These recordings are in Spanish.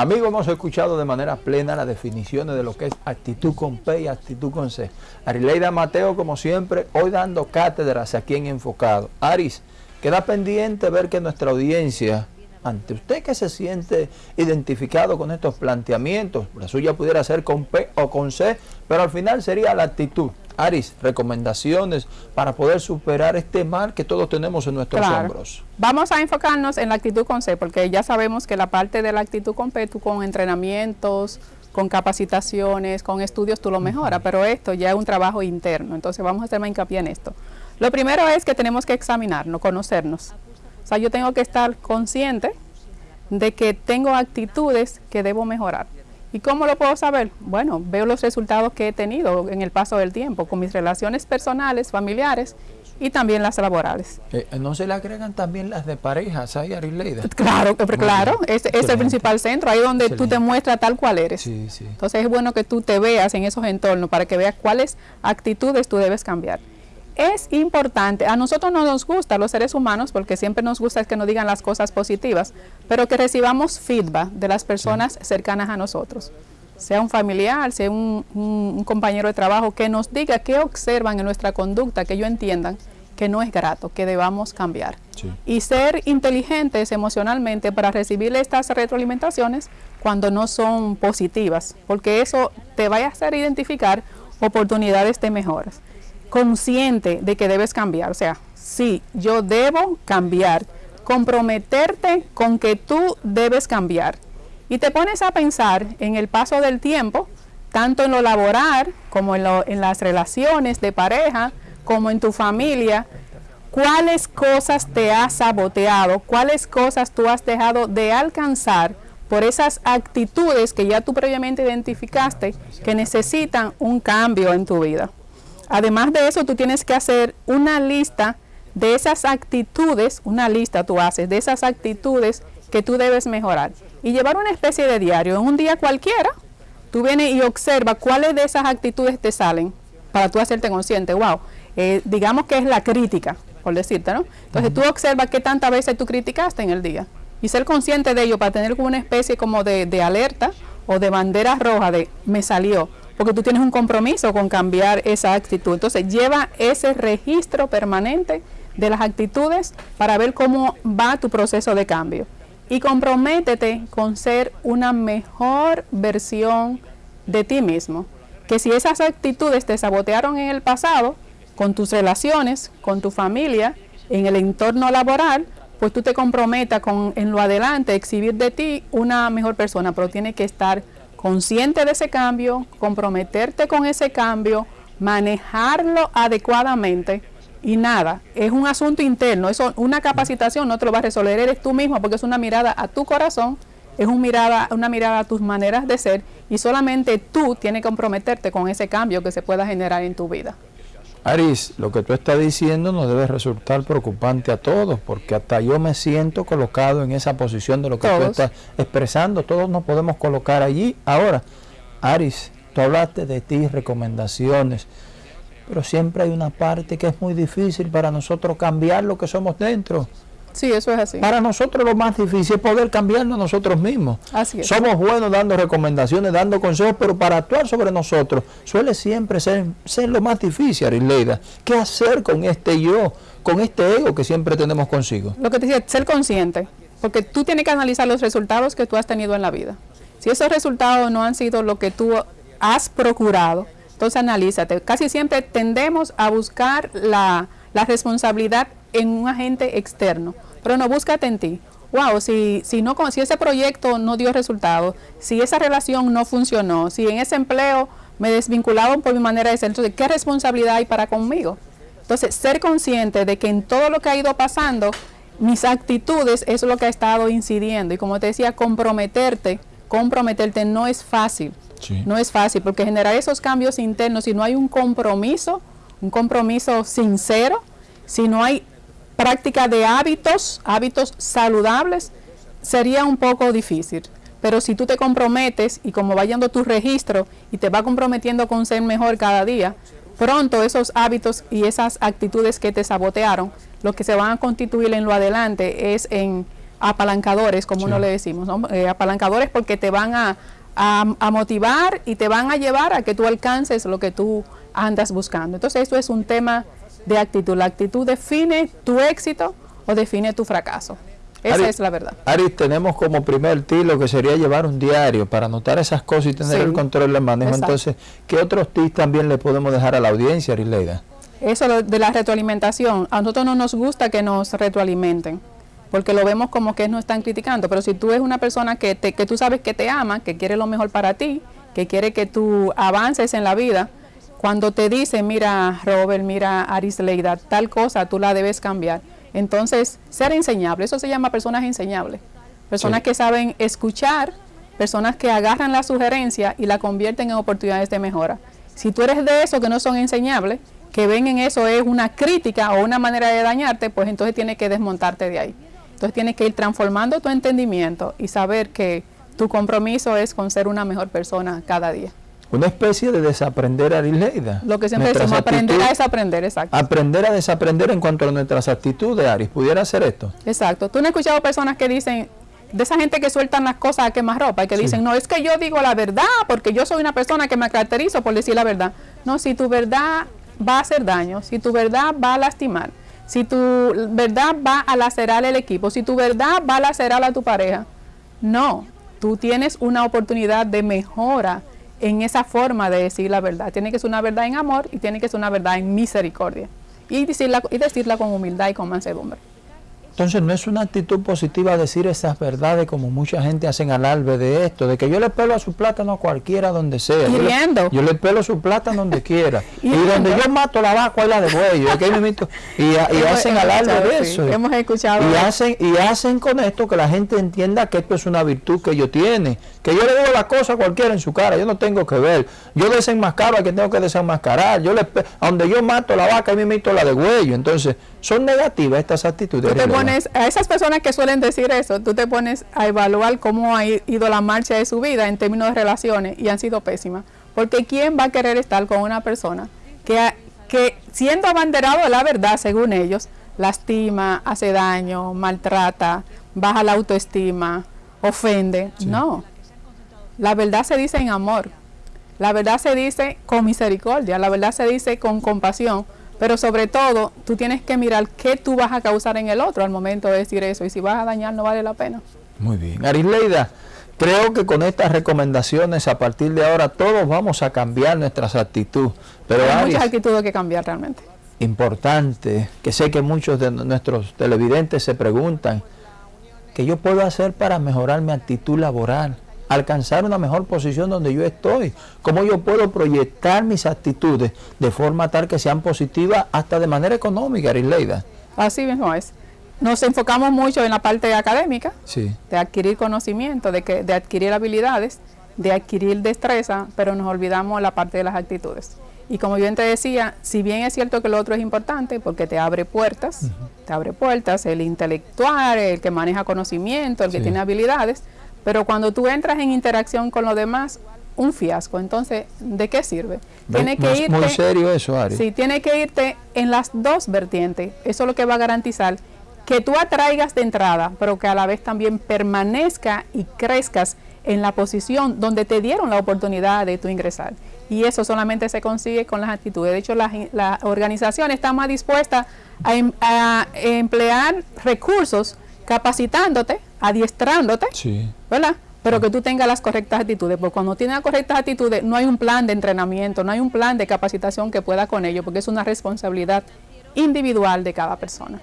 Amigos, hemos escuchado de manera plena las definiciones de lo que es actitud con P y actitud con C. Arileida Mateo, como siempre, hoy dando cátedras aquí en Enfocado. Aris, queda pendiente ver que nuestra audiencia, ante usted que se siente identificado con estos planteamientos, la suya pudiera ser con P o con C, pero al final sería la actitud. Aris, recomendaciones para poder superar este mal que todos tenemos en nuestros hombros. Vamos a enfocarnos en la actitud con C, porque ya sabemos que la parte de la actitud con P, tú con entrenamientos, con capacitaciones, con estudios, tú lo mejoras, pero esto ya es un trabajo interno, entonces vamos a hacer más hincapié en esto. Lo primero es que tenemos que examinarnos, conocernos. O sea, yo tengo que estar consciente de que tengo actitudes que debo mejorar. ¿Y cómo lo puedo saber? Bueno, veo los resultados que he tenido en el paso del tiempo con mis relaciones personales, familiares y también las laborales. Eh, ¿No se le agregan también las de parejas ahí, Arileida? Claro, claro, es, es el principal centro, ahí donde tú te muestras tal cual eres. Sí, sí. Entonces es bueno que tú te veas en esos entornos para que veas cuáles actitudes tú debes cambiar es importante, a nosotros no nos gusta, los seres humanos, porque siempre nos gusta que nos digan las cosas positivas, pero que recibamos feedback de las personas cercanas a nosotros, sea un familiar, sea un, compañero de trabajo, que nos diga qué observan en nuestra conducta, que ellos entiendan que no es grato, que debamos cambiar. Y ser inteligentes emocionalmente para recibir estas retroalimentaciones cuando no son positivas, porque eso te va a hacer identificar oportunidades de mejoras consciente de que debes cambiar. O sea, sí, yo debo cambiar. Comprometerte con que tú debes cambiar. Y te pones a pensar en el paso del tiempo, tanto en lo laboral como en, en las relaciones de pareja, como en tu familia, cuáles cosas te has saboteado, cuáles cosas tú has dejado de alcanzar por esas actitudes que ya tú previamente identificaste que necesitan un cambio en tu vida. Además de eso, tú tienes que hacer una lista de esas actitudes, una lista tú haces de esas actitudes que tú debes mejorar. Y llevar una especie de diario. En un día cualquiera, tú vienes y observa cuáles de esas actitudes te salen para tú hacerte consciente. Wow, eh, digamos que es la crítica, por decirte, ¿no? Entonces tú observas qué tantas veces tú criticaste en el día y ser consciente de ello para tener una especie como de, de alerta o de bandera roja de me salió porque tú tienes un compromiso con cambiar esa actitud. Entonces lleva ese registro permanente de las actitudes para ver cómo va tu proceso de cambio. Y comprométete con ser una mejor versión de ti mismo. Que si esas actitudes te sabotearon en el pasado, con tus relaciones, con tu familia, en el entorno laboral, pues tú te comprometas con en lo adelante exhibir de ti una mejor persona, pero tiene que estar consciente de ese cambio, comprometerte con ese cambio, manejarlo adecuadamente y nada, es un asunto interno, eso, una capacitación no te lo va a resolver, eres tú mismo porque es una mirada a tu corazón, es mirada, una mirada a tus maneras de ser y solamente tú tienes que comprometerte con ese cambio que se pueda generar en tu vida. Aris, lo que tú estás diciendo nos debe resultar preocupante a todos, porque hasta yo me siento colocado en esa posición de lo que tú estás expresando. Todos nos podemos colocar allí. Ahora, Aris, tú hablaste de ti, recomendaciones, pero siempre hay una parte que es muy difícil para nosotros cambiar lo que somos dentro. Sí, eso es así. Para nosotros lo más difícil es poder cambiarnos nosotros mismos. Así es. Somos buenos dando recomendaciones, dando consejos, pero para actuar sobre nosotros suele siempre ser, ser lo más difícil, Arileida. ¿Qué hacer con este yo, con este ego que siempre tenemos consigo? Lo que te decía, ser consciente, porque tú tienes que analizar los resultados que tú has tenido en la vida. Si esos resultados no han sido lo que tú has procurado, entonces analízate. Casi siempre tendemos a buscar la, la responsabilidad en un agente externo, pero no búscate en ti. Wow, si, si, no, si ese proyecto no dio resultado, si esa relación no funcionó, si en ese empleo me desvincularon por mi manera de ser, entonces, ¿qué responsabilidad hay para conmigo? Entonces, ser consciente de que en todo lo que ha ido pasando, mis actitudes es lo que ha estado incidiendo. Y como te decía, comprometerte, comprometerte no es fácil. No es fácil, porque generar esos cambios internos, si no hay un compromiso, un compromiso sincero, si no hay práctica de hábitos, hábitos saludables, sería un poco difícil. Pero si tú te comprometes y como va yendo tu registro y te va comprometiendo con ser mejor cada día, pronto esos hábitos y esas actitudes que te sabotearon, lo que se van a constituir en lo adelante es en apalancadores, como uno le decimos, eh, apalancadores porque te van a, a, motivar y te van a llevar a que tú alcances lo que tú andas buscando. Entonces, esto es un tema de actitud. La actitud define tu éxito o define tu fracaso. Esa es la verdad. Aris, tenemos como primer tip que sería llevar un diario para anotar esas cosas y tener el control del manejo. Entonces, ¿qué otros tips también le podemos dejar a la audiencia, Arileida? Eso de la retroalimentación. A nosotros no nos gusta que nos retroalimenten, porque lo vemos como que nos están criticando. Pero si tú eres una persona que, te, que tú sabes que te ama, que quiere lo mejor para ti, que quiere que tú avances en la vida, cuando te dice, mira Robert, mira Arisleida, tal cosa, tú la debes cambiar. Entonces, ser enseñable, eso se llama personas enseñables. Personas que saben escuchar, personas que agarran la sugerencia y la convierten en oportunidades de mejora. Si tú eres de esos que no son enseñables, que ven en eso es una crítica o una manera de dañarte, pues entonces tienes que desmontarte de ahí. Entonces tienes que ir transformando tu entendimiento y saber que tu compromiso es con ser una mejor persona cada día una especie de desaprender a Arileida. Lo que siempre decimos, aprender a desaprender, exacto. Aprender a desaprender en cuanto a nuestras actitudes, Aris. ¿Pudiera hacer esto? Exacto. Tú no has escuchado personas que dicen, de esa gente que sueltan las cosas a quemar ropa y que dicen, no, es que yo digo la verdad porque yo soy una persona que me caracterizo por decir la verdad. No, si tu verdad va a hacer daño, si tu verdad va a lastimar, si tu verdad va a lacerar el equipo, si tu verdad va a lacerar a tu pareja, no, tú tienes una oportunidad de mejora en esa forma de decir la verdad. Tiene que ser una verdad en amor y tiene que ser una verdad en misericordia. Y decirla, y decirla con humildad y con mansedumbre. Entonces no es una actitud positiva decir esas verdades como mucha gente hacen alarde de esto, de que yo le pelo a su plátano a cualquiera donde sea. Yo le, yo le, pelo su plátano donde quiera. y donde yo mato la vaca y la de buey. y, y, hacen alarde de eso. hemos escuchado. Y hacen, y hacen con esto que la gente entienda que esto es una virtud que ellos tienen. Que yo le digo la cosa a cualquiera en su cara, yo no tengo que ver. Yo desenmascaro a quien tengo que desenmascarar. Yo le, donde yo mato la vaca y me meto la de huello. Entonces, son negativas estas actitudes. Tú te pones, a esas personas que suelen decir eso, tú te pones a evaluar cómo ha ido la marcha de su vida en términos de relaciones y han sido pésimas. Porque ¿quién va a querer estar con una persona que, que siendo abanderado de la verdad, según ellos, lastima, hace daño, maltrata, baja la autoestima, ofende? No. La verdad se dice en amor. La verdad se dice con misericordia. La verdad se dice con compasión pero sobre todo, tú tienes que mirar qué tú vas a causar en el otro al momento de decir eso. Y si vas a dañar, no vale la pena. Muy bien. Arisleida, creo que con estas recomendaciones, a partir de ahora, todos vamos a cambiar nuestras actitudes. Pero Hay muchas actitudes que cambiar realmente. Importante, que sé que muchos de nuestros televidentes se preguntan, ¿qué yo puedo hacer para mejorar mi actitud laboral? Alcanzar una mejor posición donde yo estoy, cómo yo puedo proyectar mis actitudes de forma tal que sean positivas hasta de manera económica, Arileida. Así mismo es. Nos enfocamos mucho en la parte académica, de adquirir conocimiento, de, que, de adquirir habilidades, de adquirir destreza, pero nos olvidamos la parte de las actitudes. Y como yo te decía, si bien es cierto que lo otro es importante porque te abre puertas, te abre puertas, el intelectual, el que maneja conocimiento, el que tiene habilidades, pero cuando tú entras en interacción con los demás, un fiasco. Entonces, ¿de qué sirve? Tiene que irte, muy serio eso, Ari. Sí, tiene que irte en las dos vertientes. Eso es lo que va a garantizar que tú atraigas de entrada, pero que a la vez también permanezca y crezcas en la posición donde te dieron la oportunidad de tu ingresar. Y eso solamente se consigue con las actitudes. De hecho, la, la organización está más dispuesta a, em, a emplear recursos capacitándote adiestrándote, ¿verdad? Pero que tú tengas las correctas actitudes, porque cuando tienes las correctas actitudes no hay un plan de entrenamiento, no hay un plan de capacitación que pueda con ello, porque es una responsabilidad individual de cada persona.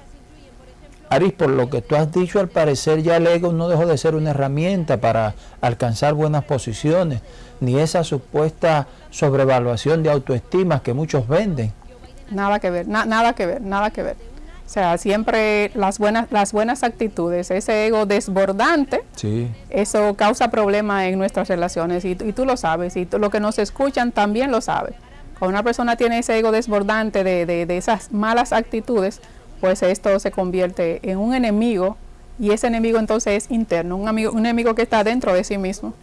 Aris, por lo que tú has dicho, al parecer ya el ego no dejó de ser una herramienta para alcanzar buenas posiciones, ni esa supuesta sobrevaluación de autoestima que muchos venden. Nada que ver, nada que ver, nada que ver. O sea, siempre las buenas, las buenas actitudes, ese ego desbordante, eso causa problemas en nuestras relaciones y, tú lo sabes, y tú, lo que nos escuchan también lo sabe. Cuando una persona tiene ese ego desbordante de, de, esas malas actitudes, pues esto se convierte en un enemigo y ese enemigo entonces es interno, un, amigo, un enemigo que está dentro de sí mismo.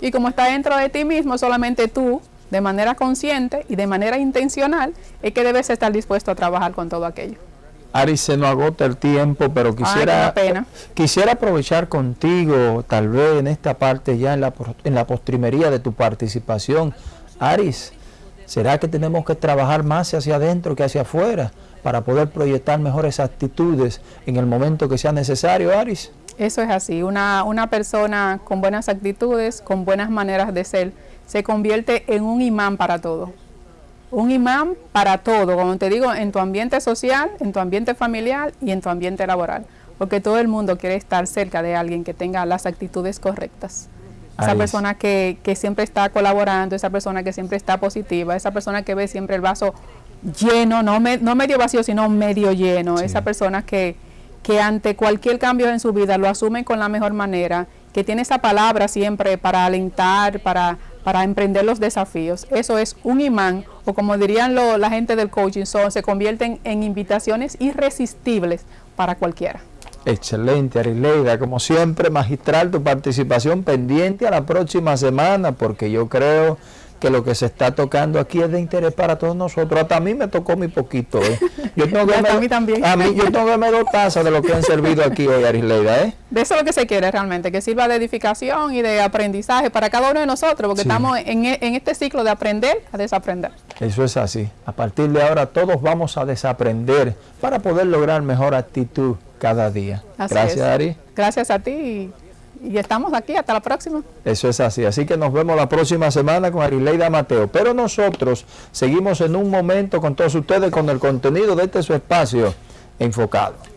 Y como está dentro de ti mismo, solamente tú, de manera consciente y de manera intencional, es que debes estar dispuesto a trabajar con todo aquello. Ari, se nos agota el tiempo, pero quisiera, quisiera aprovechar contigo, tal vez en esta parte ya en la, en la postrimería de tu participación. Aris, ¿será que tenemos que trabajar más hacia adentro que hacia afuera para poder proyectar mejores actitudes en el momento que sea necesario, Aris? Eso es así, una, una persona con buenas actitudes, con buenas maneras de ser, se convierte en un imán para todo un imán para todo, como te digo, en tu ambiente social, en tu ambiente familiar y en tu ambiente laboral, porque todo el mundo quiere estar cerca de alguien que tenga las actitudes correctas. Esa persona que, que, siempre está colaborando, esa persona que siempre está positiva, esa persona que ve siempre el vaso lleno, no, no medio vacío, sino medio lleno, esa persona que, que ante cualquier cambio en su vida lo asume con la mejor manera, que tiene esa palabra siempre para alentar, para para emprender los desafíos. Eso es un imán, o como dirían la gente del coaching, son, se convierten en invitaciones irresistibles para cualquiera. Excelente, Arileida. Como siempre, magistral tu participación pendiente a la próxima semana, porque yo creo que lo que se está tocando aquí es de interés para todos nosotros. Hasta a mí me tocó mi poquito. ¿eh? Yo tengo que a mí también. A mí yo tengo que me dos tazas de lo que han servido aquí hoy, Arisleida. ¿eh? De eso es lo que se quiere realmente, que sirva de edificación y de aprendizaje para cada uno de nosotros, porque estamos en, en este ciclo de aprender a desaprender. Eso es así. A partir de ahora todos vamos a desaprender para poder lograr mejor actitud cada día. Gracias, Ari. Gracias a ti y estamos aquí hasta la próxima. Eso es así, así que nos vemos la próxima semana con Arileida Mateo. Pero nosotros seguimos en un momento con todos ustedes con el contenido de este su espacio enfocado.